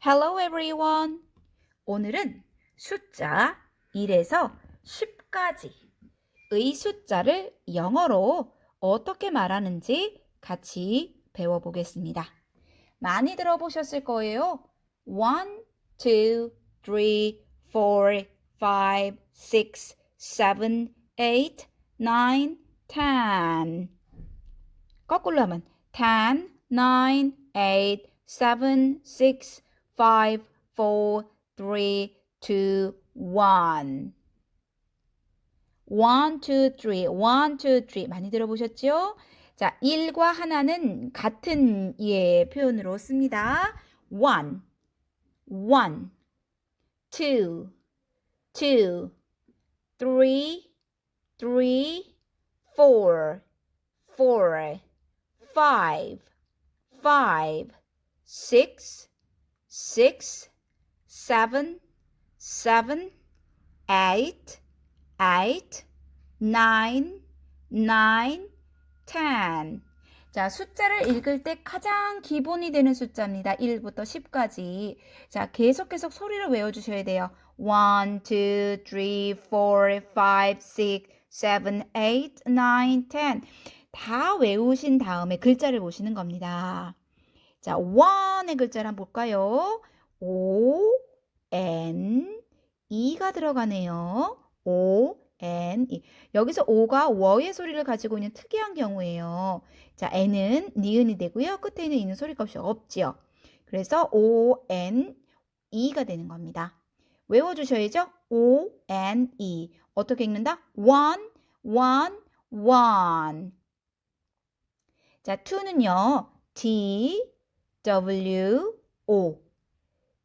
Hello everyone. 오늘은 숫자 1에서 10까지의 숫자를 영어로 어떻게 말하는지 같이 배워보겠습니다. 많이 들어보셨을 거예요. 1, 2, 3, 4, 5, 6, 7, 8, 9, 10. 거꾸로 하면 10, 9, 8, 7, 6, 5, 4, 3, 2, 1. 1, 2, 3, 1, 2, 3 많이 들어보셨죠? 자, 1과 하나는 같은 예 표현으로 씁니다. 1, 1, 2, 2, 3, 3, 4, 4, 5, 5, 6, 6, 7, 7, 8, 8, 9, 9, 10. 자, 숫자를 읽을 때 가장 기본이 되는 숫자입니다. 1부터 10까지. 자, 계속 계속 소리를 외워주셔야 돼요. 1, 2, 3, 4, 5, 6, 7, 8, 9, 10. 다 외우신 다음에 글자를 보시는 겁니다. 자, one의 글자를 한번 볼까요? O, N, E가 들어가네요. O, N, E. 여기서 O가 워의 소리를 가지고 있는 특이한 경우예요. 자, N은 니은이 되고요. 끝에 있는 E는 소리값이 없지요. 그래서 O, N, E가 되는 겁니다. 외워주셔야죠. O, N, E. 어떻게 읽는다? one, one, one. 자, to는요. T, W, O.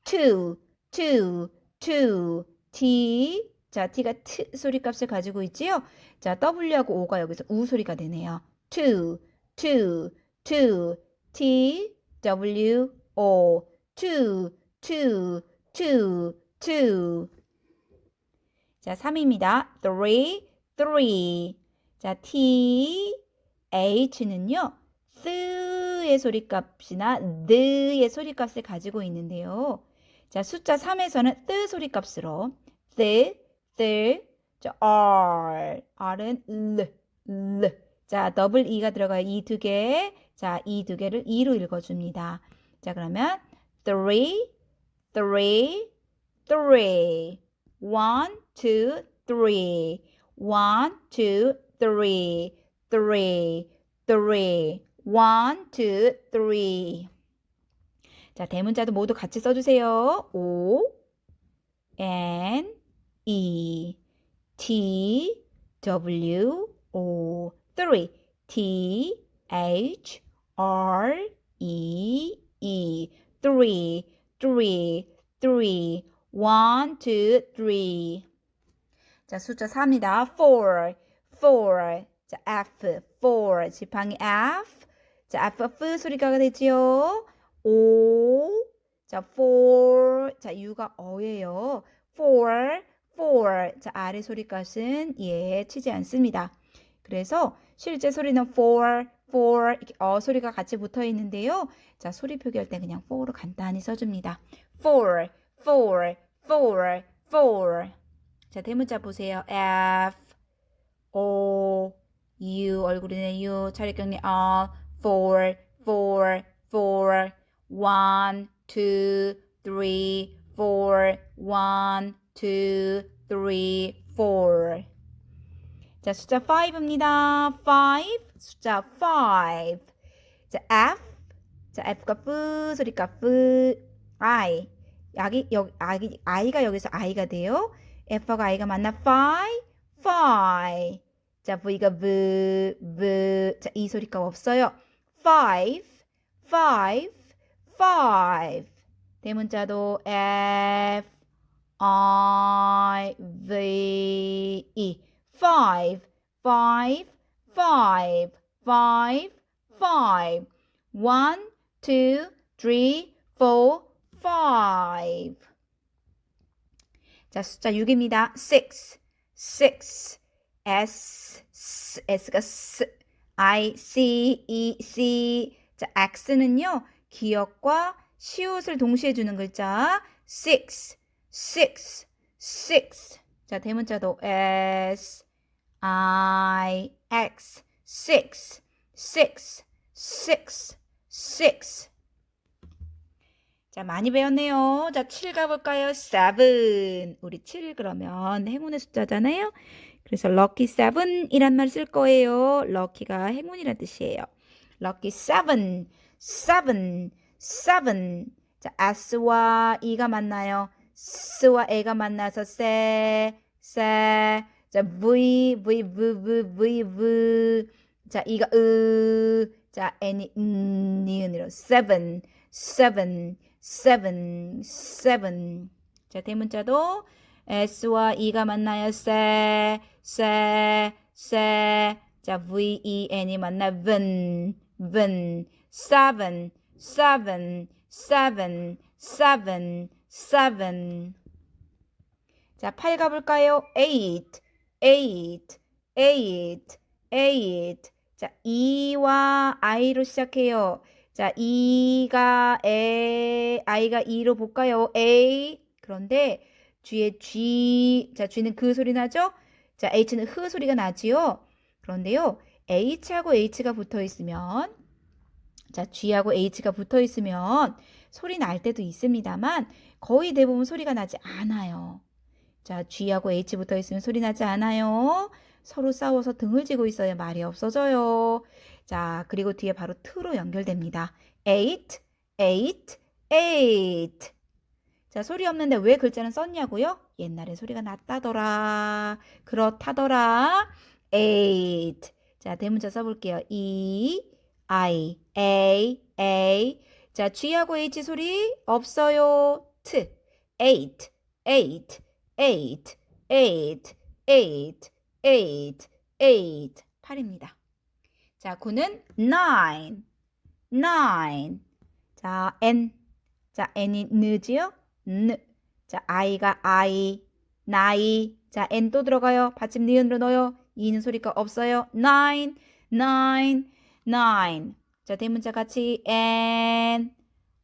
two, two, two. T. 자, T가 T 소리 값을 가지고 있지요? 자, W하고 O가 여기서 우 소리가 되네요. two, two, two. T, W, O. two, two, two, two. 자, 3입니다. three, three. 자, T, H는요. 쓰의 소리값이나 느의 소리값을 가지고 있는데요. 자, 숫자 3에서는 뜨 소리값으로 뜨, 뜨, 자, R, R은 르, 르. 자, 더블 E가 들어가요. 이 두 개. 자, 이 두 개를 E로 읽어줍니다. 자, 그러면 three, three, three. one, two, three. one, two, three, three, three. One, two, three. 자, 대문자도 모두 같이 써주세요. O, N, E, T, W, O, three. T, H, R, E, E, three, three, three. one, two, three. 자, 숫자 4입니다. four, four. 자, F, four. 지팡이 F. 자, F, F 소리가 되지요. O. 자, four. 자, U가 어예요. four, four. 자, 아래 소리값은 예, 치지 않습니다. 그래서 실제 소리는 four, four 이렇게 어 소리가 같이 붙어 있는데요. 자, 소리 표기할 때 그냥 four로 간단히 써줍니다. four, four, four, four. 자, 대문자 보세요. F, O, U, 얼굴이네 U, 차례경례 R, four, four, four, one, two, three, four, one, two, three, four. 자, 숫자 5입니다. 5, 숫자 5. 자, F. 자, F가 F, 소리가 F, I. 여기, 여기, I, I가 여기서 I가 돼요. F가 I가 만나 5, 5. 자, V가 V, V. 자, 이 소리가 없어요. 5, 5, 5. 대문자도 F, I, V, E. five, five, five, five, five. One, two, three, four, five. 자, 숫자 6입니다. six, six, s, s s가 s, i, c, e, c. 자, x는요, 기억과 시옷을 동시에 주는 글자 six, six, six. 자, 대문자도 s, i, x, six, six, six, six. 자, 많이 배웠네요. 자, 7 가볼까요? 7. 우리 7 그러면 행운의 숫자잖아요. 그래서 lucky 7이란 말 쓸 거예요. lucky가 행운이란 뜻이에요. lucky 7, 7, 7. 자, S와 E가 만나요. S와 A가 만나서 세, 세. 자, V, V, V, V, V, V. 자, E가 으. 자, N이 음, 니은으로 seven, seven, seven, seven. 자, 대문자도 S와 E가 만나요. 세, 세, 세. 자, V, E, N이 만나 ven, ven. seven, seven, seven, seven, seven. 자, 8 가볼까요? eight, eight, eight, eight. 자, E와 I로 시작해요. 자, E가 A, I가 E로 볼까요? A. 그런데 뒤에 G, 자, G는 그 소리 나죠? 자, H는 흐 소리가 나지요? 그런데요, H하고 H가 붙어 있으면, 자, G하고 H가 붙어 있으면 소리 날 때도 있습니다만, 거의 대부분 소리가 나지 않아요. 자, G하고 H 붙어 있으면 소리 나지 않아요. 서로 싸워서 등을 지고 있어야 말이 없어져요. 자, 그리고 뒤에 바로 t로 연결됩니다. eight, eight, eight. 자, 소리 없는데 왜 글자는 썼냐고요? 옛날에 소리가 났다더라. 그렇다더라. eight. 자, 대문자 써볼게요. E, I, A, A. 자, G하고 H 소리 없어요. T, eight, eight, eight, eight, eight, eight, eight. 8입니다. 자, 9는 nine, nine. 자, N. 자, N이 느지요? 느. 자, I가 I, 나이. 자, N 또 들어가요. 받침 니은으로 넣어요. 이는 소리가 없어요. nine, nine, nine. 자, 대문자 같이 N,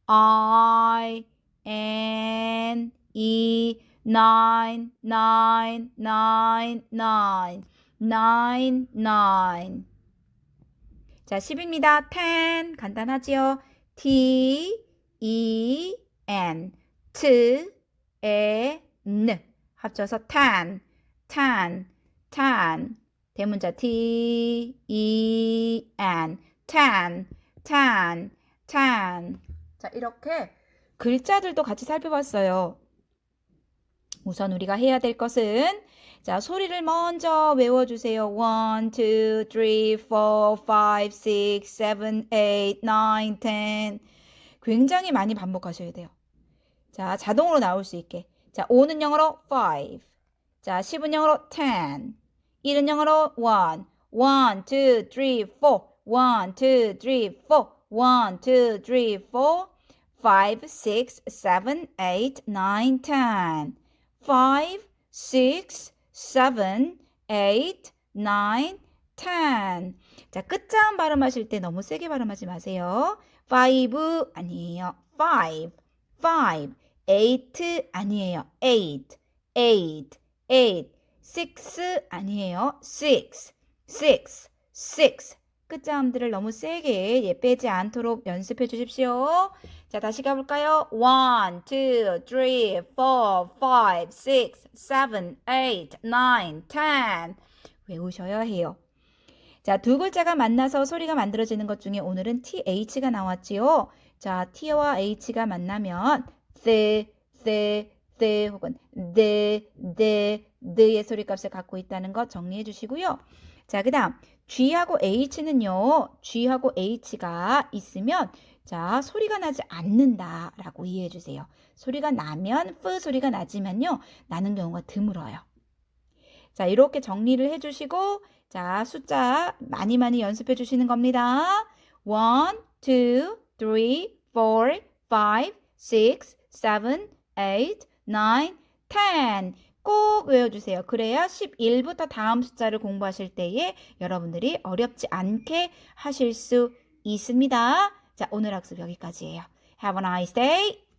I, N, E, nine, nine, nine, nine, nine, nine. 자, 10입니다. ten. 간단하지요? T, E, N. T, E, N. 합쳐서 ten, ten, ten. 대문자 T, E, N. ten, ten, ten. 자, 이렇게 글자들도 같이 살펴봤어요. 우선 우리가 해야 될 것은 자, 소리를 먼저 외워주세요. 1, 2, 3, 4, 5, 6, 7, 8, 9, 10. 굉장히 많이 반복하셔야 돼요. 자, 자동으로 나올 수 있게. 자, 5는 영어로 5. 자, 10은 영어로 10. 1은 영어로 1. 1, 2, 3, 4. 1, 2, 3, 4. 1, 2, 3, 4. 5, 6, 7, 8, 9, 10. 5, 6, 7, 8, 9, 10. 자, 끝자음 발음하실 때 너무 세게 발음하지 마세요. 5 아니에요. 5, 5. 8 아니에요. 8, 8, 8. 6 아니에요. 6, 6, 6. 끝자음들을 너무 세게 예, 빼지 않도록 연습해 주십시오. 자, 다시 가볼까요? 1, 2, 3, 4, 5, 6, 7, 8, 9, 10. 외우셔야 해요. 자, 두 글자가 만나서 소리가 만들어지는 것 중에 오늘은 TH가 나왔지요. 자, T와 H가 만나면 the, the, the 혹은 the, the, the의 소리값을 갖고 있다는 것 정리해 주시고요. 자, 그 다음 G하고 H는요. G하고 H가 있으면 자, 소리가 나지 않는다 라고 이해해 주세요. 소리가 나면 F 소리가 나지만요. 나는 경우가 드물어요. 자, 이렇게 정리를 해 주시고 자, 숫자 많이 많이 연습해 주시는 겁니다. 1, 2, 3, 4, 5, 6, 7, 8, 9, 10. 꼭 외워주세요. 그래야 11부터 다음 숫자를 공부하실 때에 여러분들이 어렵지 않게 하실 수 있습니다. 자, 오늘 학습 여기까지예요. Have a nice day.